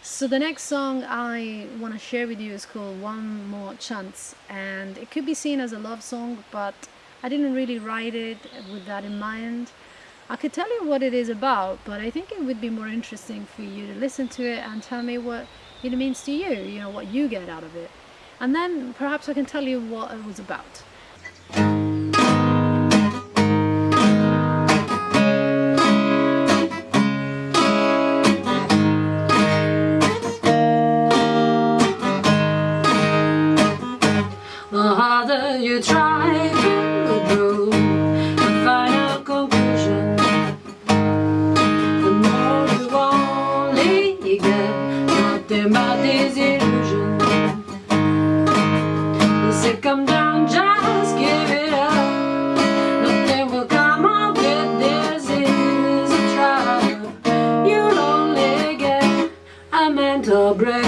So the next song I want to share with you is called One More Chance and it could be seen as a love song but I didn't really write it with that in mind. I could tell you what it is about but I think it would be more interesting for you to listen to it and tell me what it means to you, you know, what you get out of it. And then perhaps I can tell you what it was about. You try to find a conclusion. The more you only get nothing but disillusion You say come down, just give it up. Nothing will come of it, this is a trial You'll only get a mental breakdown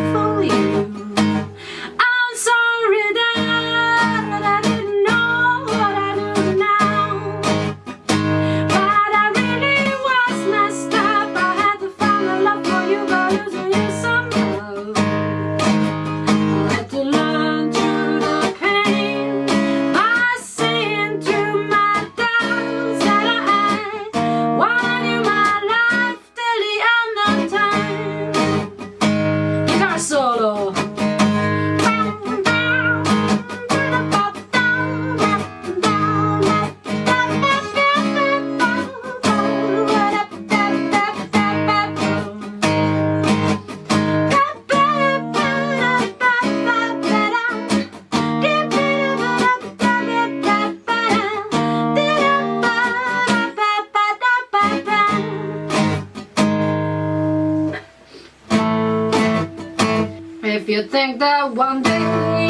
If you think that one day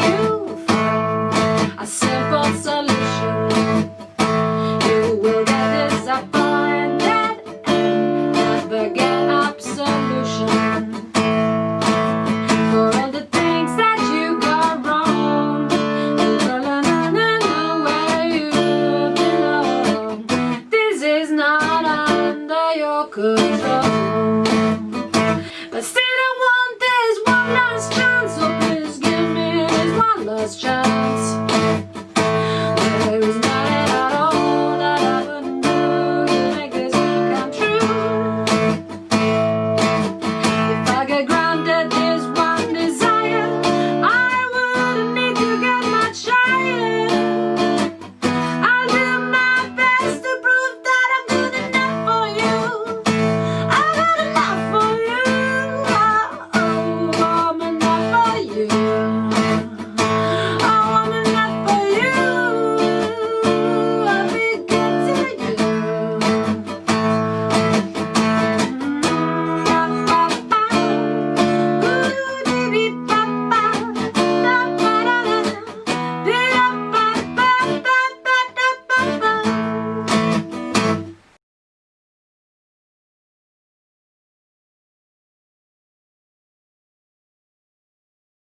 you'll find a simple solution, you will get disappointed and never get absolution. For all the things that you got wrong, you will know where you belong. This is not under your control.